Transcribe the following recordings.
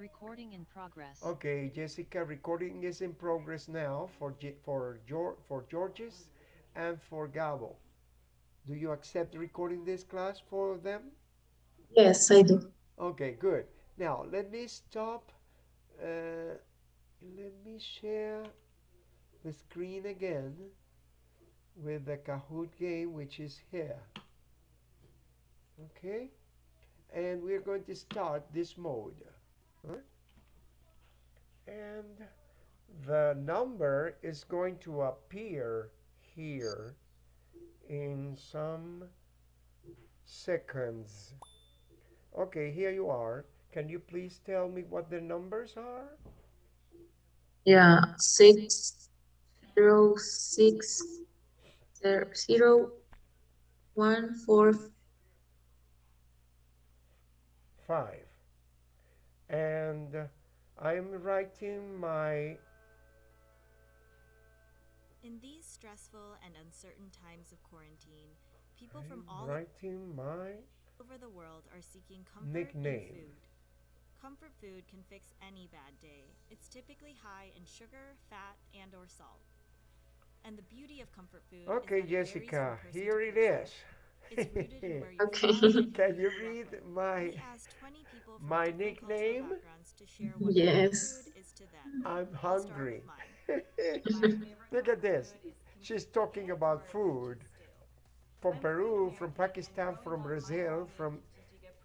Recording in progress. Okay, Jessica, recording is in progress now for Ge- for Geor- for Georges and for Gabo. Do you accept recording this class for them? Yes, I do. Okay, good. Now let me stop. Uh, let me share the screen again with the Kahoot game, which is here. Okay, and we're going to start this mode. And the number is going to appear here in some seconds. Okay, here you are. Can you please tell me what the numbers are? Yeah, six, zero, six, zero, zero, one, four, Five. And I'm writing my In these stressful and uncertain times of quarantine, people from I'm all writing my over the world are seeking comfort Nickname. in food. Comfort food can fix any bad day. It's typically high in sugar, fat, and or salt. And the beauty of comfort food Okay, is that it varies from Jessica, here it is. It's rooted in where you're Okay. Can you read my We asked 20 people from my nickname? backgrounds to share what Yes. comfort food is to them. I'm hungry. Look at this. She's talking about food from Peru, from Pakistan, from Brazil, from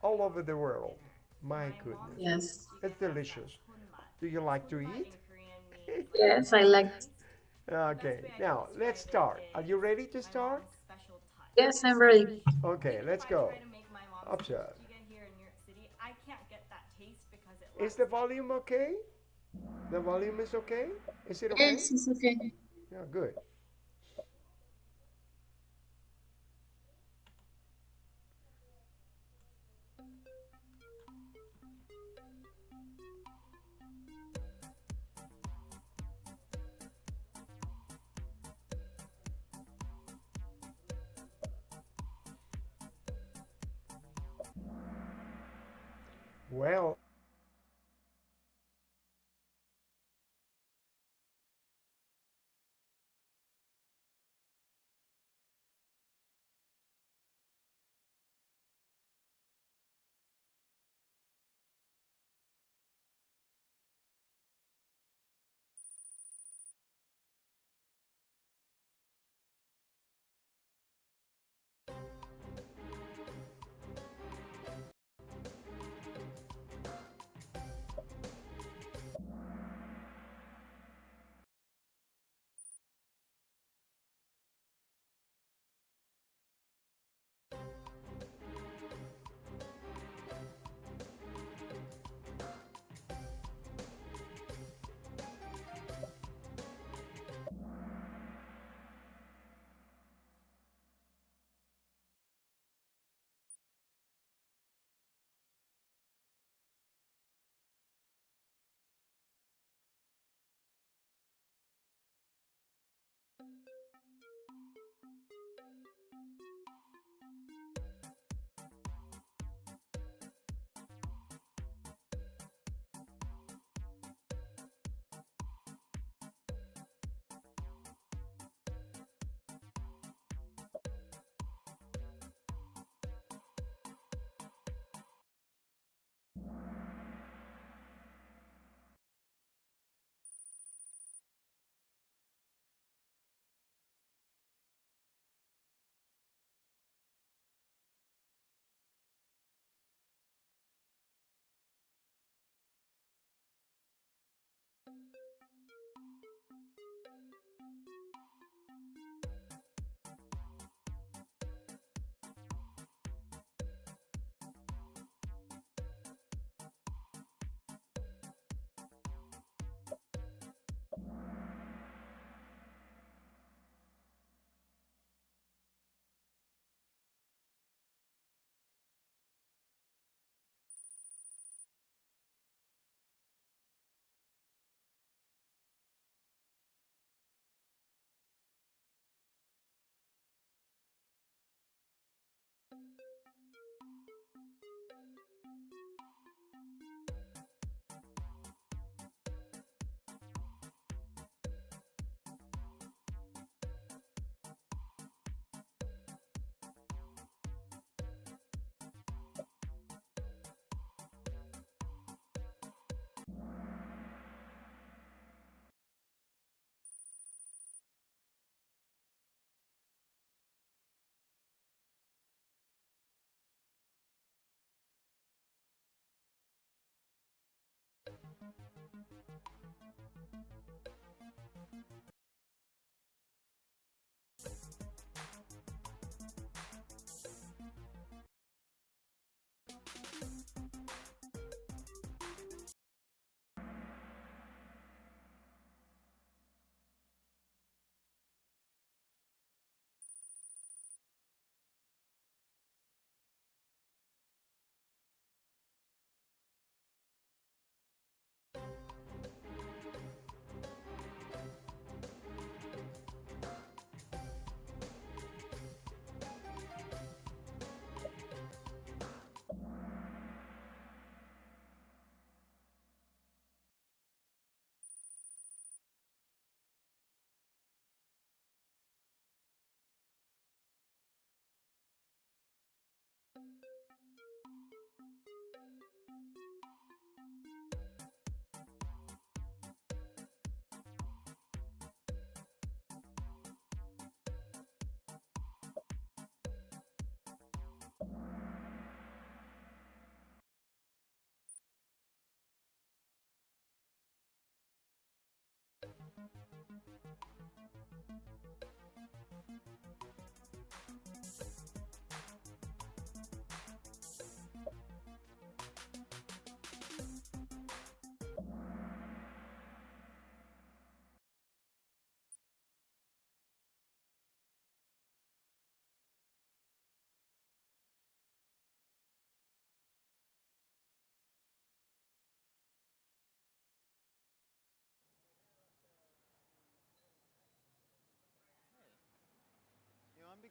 all over the world. My goodness. yes, It's delicious. Do you like to eat? yes, I like, Okay, now let's start. Are you ready to start? Yes, I'm ready. Okay, let's go. Observe. Is the volume okay? The volume is okay? Is it okay? Yes, it's okay. Yeah, good. Well,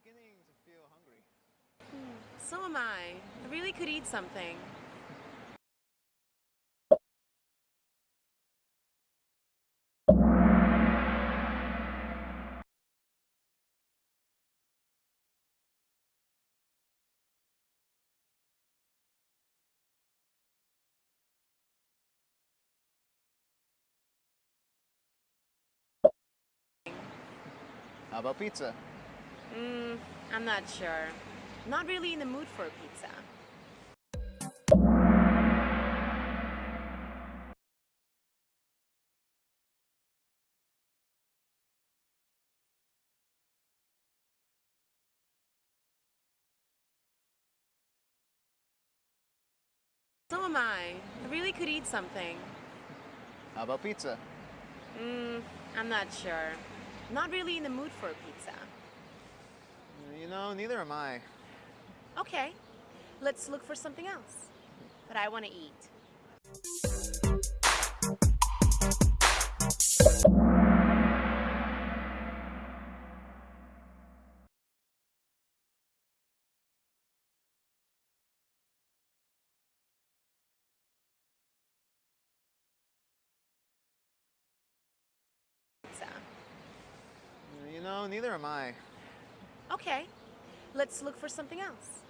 beginning to feel hungry. So am I. I really could eat something. How about pizza? Mm, I'm not sure. Not really in the mood for a pizza. So am I. I really could eat something. How about pizza? Mm, I'm not sure. Not really in the mood for a pizza. You know, neither am I. Okay, let's look for something else. But I want to eat. Pizza. You know, neither am I. Okay, let's look for something else.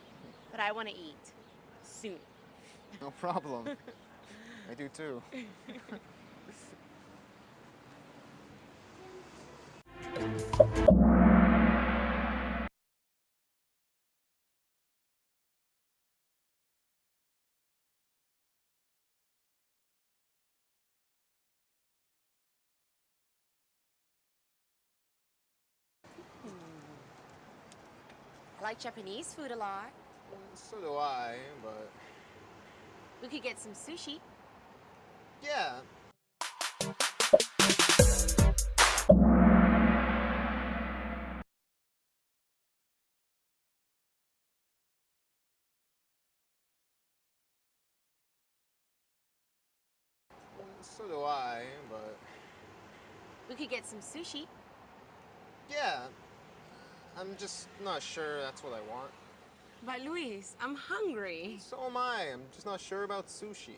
But I want to eat. Soon. No problem. I do too. like Japanese food a lot. Mm, so do I, but We could get some sushi. yeah. Mm, so do I, but We could get some sushi. yeah. I'm just not sure that's what I want. But Luis, I'm hungry. So am I. I'm just not sure about sushi.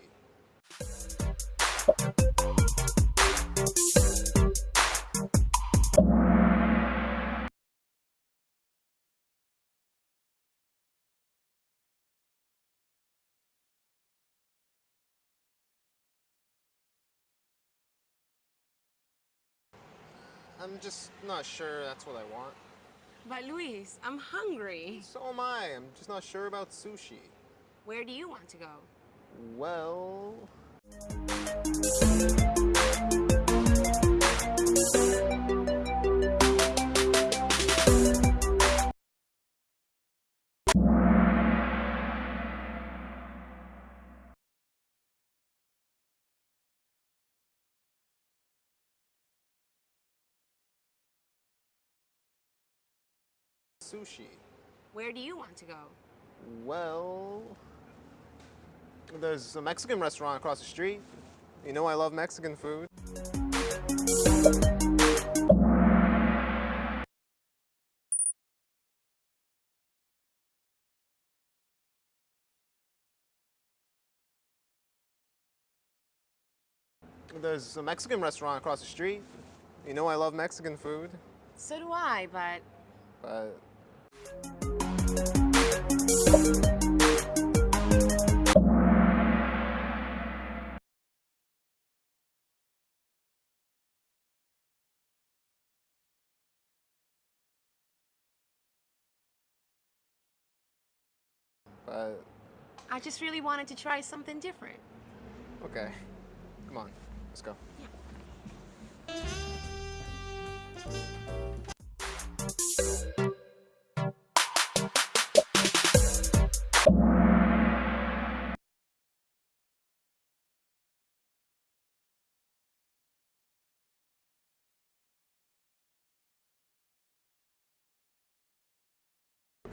I'm just not sure that's what I want. But Luis, I'm hungry. So am I. I'm just not sure about sushi. Where do you want to go? Well, Sushi. Where do you want to go? Well, there's a Mexican restaurant across the street. You know I love Mexican food. There's a Mexican restaurant across the street. You know I love Mexican food, So do I, but but but I just really wanted to try something different. okay. Come on, let's go.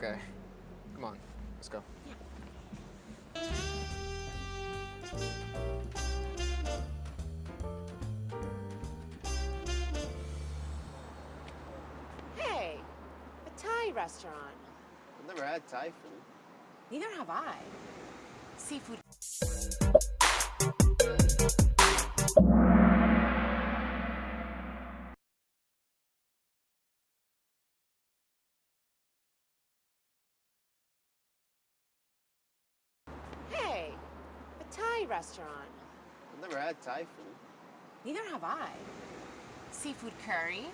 Okay, come on, let's go. Hey, a Thai restaurant. I've never had Thai food. Neither have I. Seafood. Thai restaurant. I've never had Thai food. Neither have I. Seafood curry.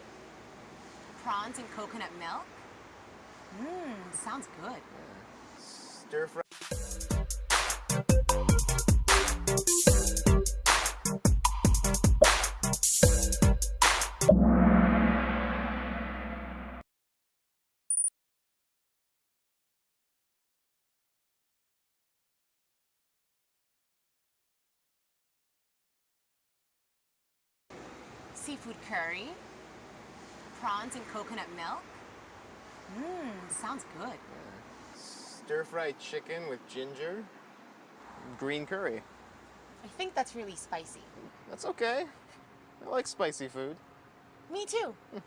Prawns and coconut milk. Mmm, sounds good. Stir fry. Seafood curry. Prawns and coconut milk. Mmm, sounds good. Stir fried chicken with ginger. Green curry. I think that's really spicy. That's okay. I like spicy food. Me too.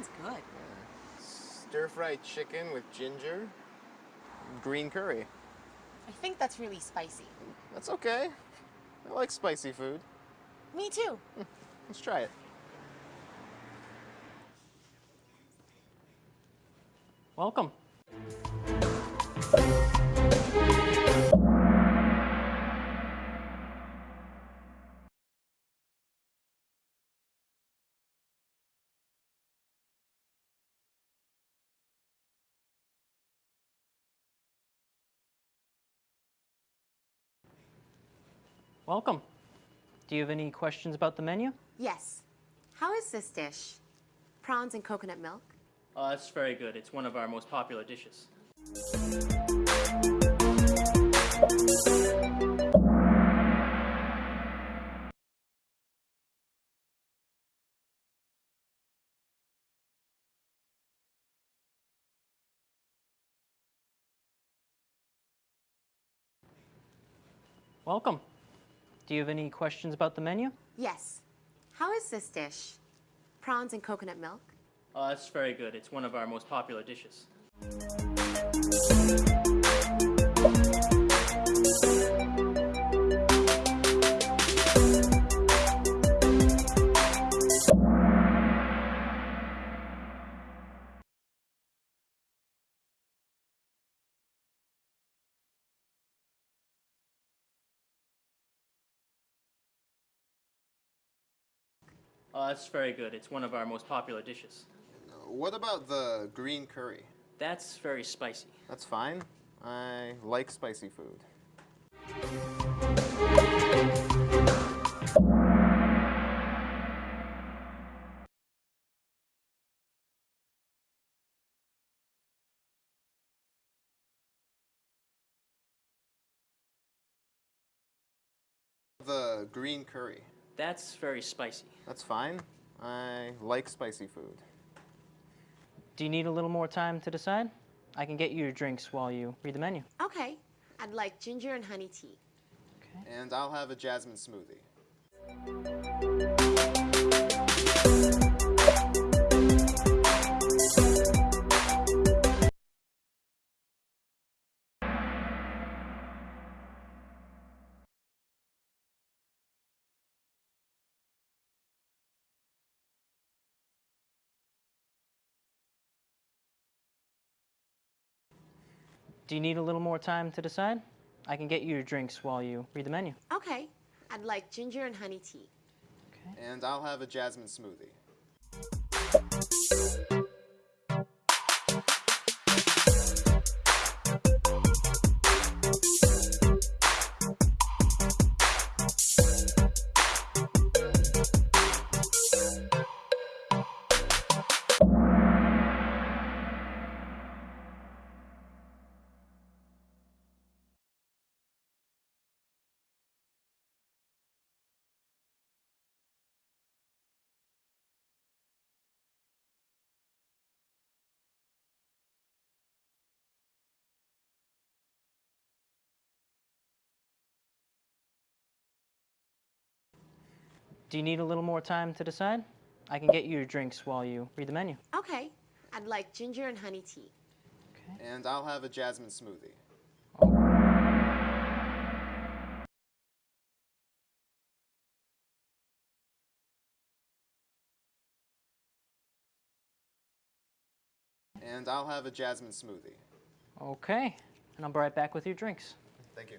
Sounds good. Stir fried chicken with ginger. Green curry. I think that's really spicy. That's okay. I like spicy food. Me too. Hmm, let's try it. Welcome. Welcome. Do you have any questions about the menu? Yes. How is this dish? Prawns and coconut milk? Uh, it's very good. It's one of our most popular dishes. Welcome. Do you have any questions about the menu? Yes. How is this dish? Prawns and coconut milk? Oh, it's very good. It's one of our most popular dishes. Oh, that's very good. It's one of our most popular dishes. Uh, what about the green curry? That's very spicy. That's fine. I like spicy food. The green curry. That's very spicy. That's fine. I like spicy food. Do you need a little more time to decide? I can get you your drinks while you read the menu. Okay. I'd like ginger and honey tea. Okay. And I'll have a jasmine smoothie. Do you need a little more time to decide? I can get you your drinks while you read the menu. Okay. I'd like ginger and honey tea. Okay. And I'll have a jasmine smoothie. Do you need a little more time to decide? I can get you your drinks while you read the menu. Okay. I'd like ginger and honey tea. Okay. And I'll have a jasmine smoothie. And I'll have a jasmine smoothie. Okay. And I'll be right back with your drinks. Thank you.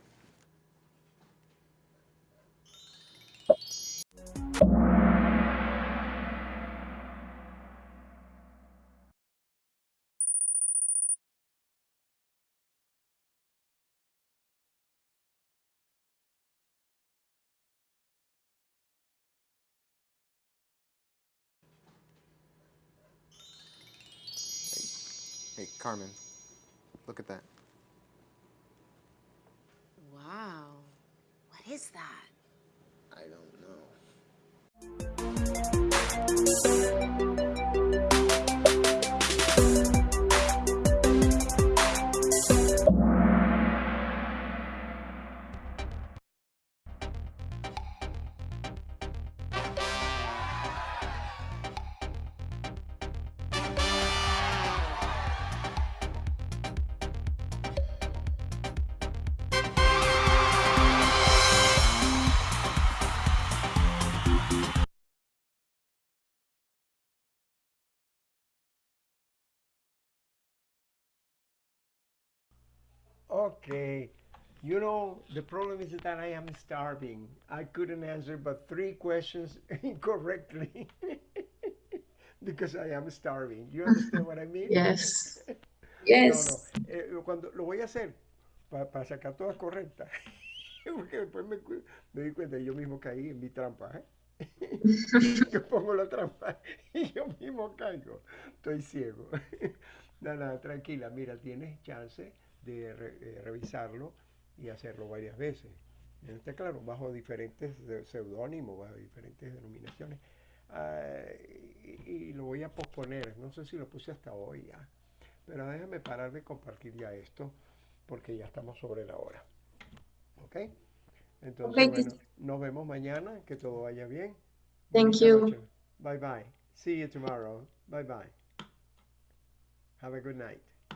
Carmen, look at that. Wow. What is that? I don't know. Okay. You know, the problem is that I am starving. I couldn't answer but three questions incorrectly because I am starving. You understand what I mean? Yes. No, Yes. no. Eh, cuando lo voy a hacer para sacar todas correctas. Porque después me, me di cuenta, yo mismo caí en mi trampa. ¿eh? yo pongo la trampa y yo mismo caigo. Estoy ciego. No, no, tranquila, mira, tienes chance de re- eh, revisarlo y hacerlo varias veces. Está claro, bajo diferentes seudónimos, bajo diferentes denominaciones. Ah, y, y lo voy a posponer, no sé si lo puse hasta hoy ya. Pero déjame parar de compartir ya esto porque ya estamos sobre la hora. ¿Ok? Entonces, bueno, nos vemos mañana, que todo vaya bien. Thank you. Bye bye. See you tomorrow. Bye bye. Have a good night.